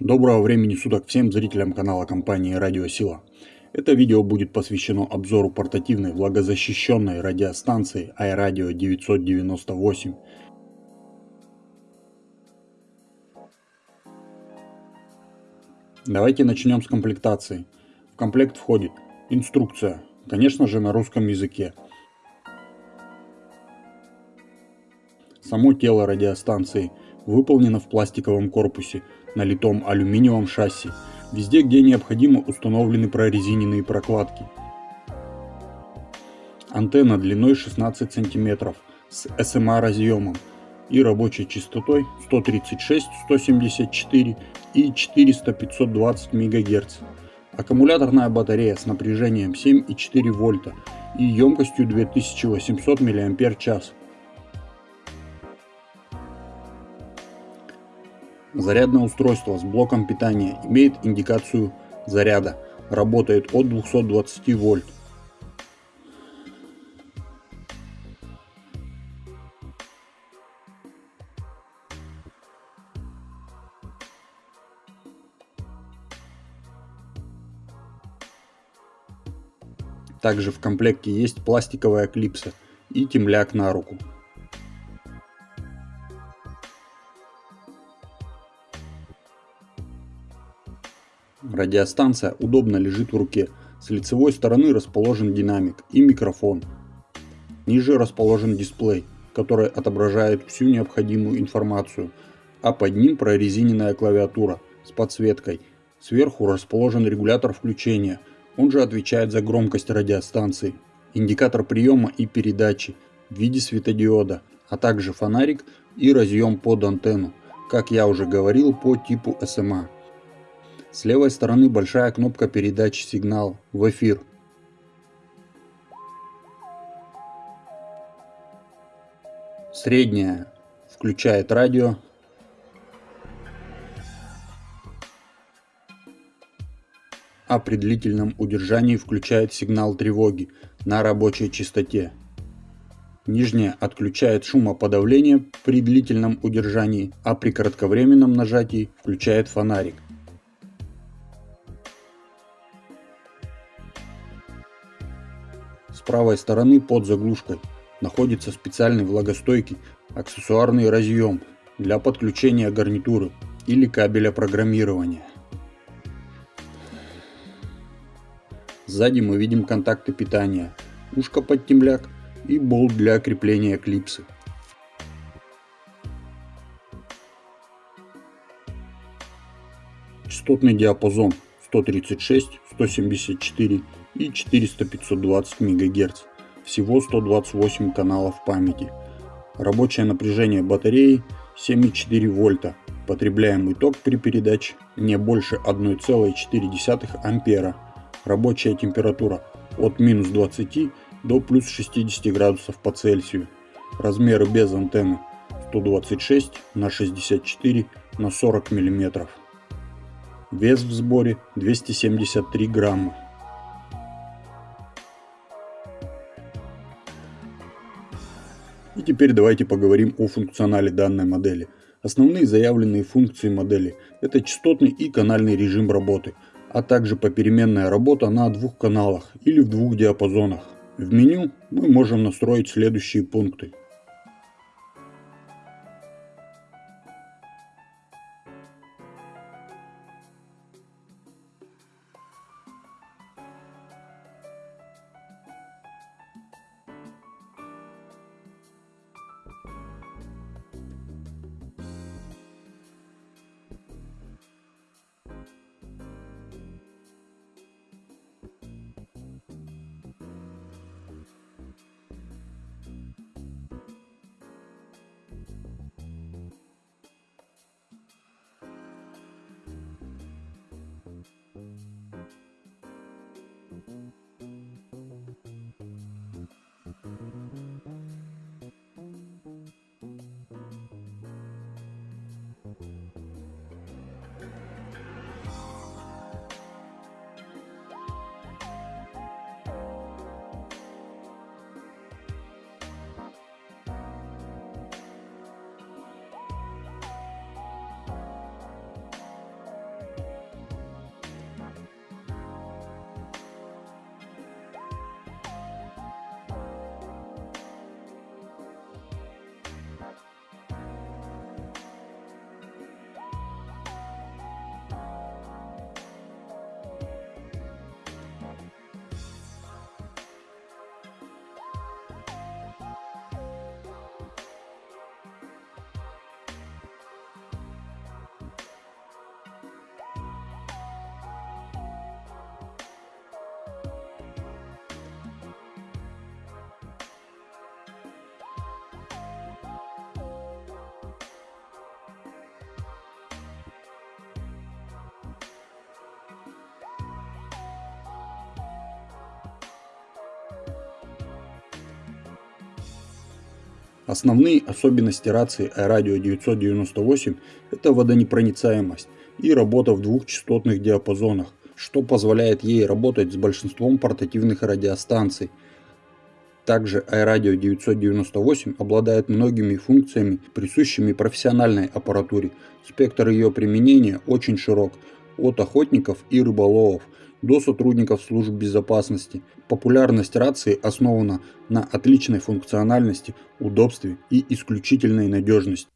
Доброго времени суток всем зрителям канала компании Радио Сила. Это видео будет посвящено обзору портативной влагозащищенной радиостанции iRadio 998. Давайте начнем с комплектации. В комплект входит инструкция, конечно же на русском языке. Само тело радиостанции выполнено в пластиковом корпусе, налитом алюминиевом шасси. Везде, где необходимо, установлены прорезиненные прокладки. Антенна длиной 16 см с SMA разъемом и рабочей частотой 136, 174 и 400-520 МГц. Аккумуляторная батарея с напряжением 7,4 вольта и емкостью 2800 мАч. Зарядное устройство с блоком питания имеет индикацию заряда, работает от 220 вольт. Также в комплекте есть пластиковая клипса и темляк на руку. Радиостанция удобно лежит в руке. С лицевой стороны расположен динамик и микрофон. Ниже расположен дисплей, который отображает всю необходимую информацию, а под ним прорезиненная клавиатура с подсветкой. Сверху расположен регулятор включения, он же отвечает за громкость радиостанции, индикатор приема и передачи в виде светодиода, а также фонарик и разъем под антенну, как я уже говорил по типу SMA. С левой стороны большая кнопка передачи сигнал в эфир. Средняя включает радио. А при длительном удержании включает сигнал тревоги на рабочей частоте. Нижняя отключает шумоподавление при длительном удержании, а при кратковременном нажатии включает фонарик. С правой стороны под заглушкой находится специальный влагостойкий аксессуарный разъем для подключения гарнитуры или кабеля программирования. Сзади мы видим контакты питания, ушко под темляк и болт для крепления клипсы. Частотный диапазон 136, 174 и 400-520 МГц. Всего 128 каналов памяти. Рабочее напряжение батареи 7,4 вольта. Потребляемый ток при передаче не больше 1,4 ампера. Рабочая температура от минус 20 до плюс 60 градусов по Цельсию. Размеры без антенны 126 на 64 на 40 миллиметров. Вес в сборе 273 грамма. Теперь давайте поговорим о функционале данной модели. Основные заявленные функции модели – это частотный и канальный режим работы, а также попеременная работа на двух каналах или в двух диапазонах. В меню мы можем настроить следующие пункты. Основные особенности рации iRadio 998 – это водонепроницаемость и работа в двух частотных диапазонах, что позволяет ей работать с большинством портативных радиостанций. Также iRadio 998 обладает многими функциями, присущими профессиональной аппаратуре. Спектр ее применения очень широк – от охотников и рыболовов до сотрудников служб безопасности. Популярность рации основана на отличной функциональности, удобстве и исключительной надежности.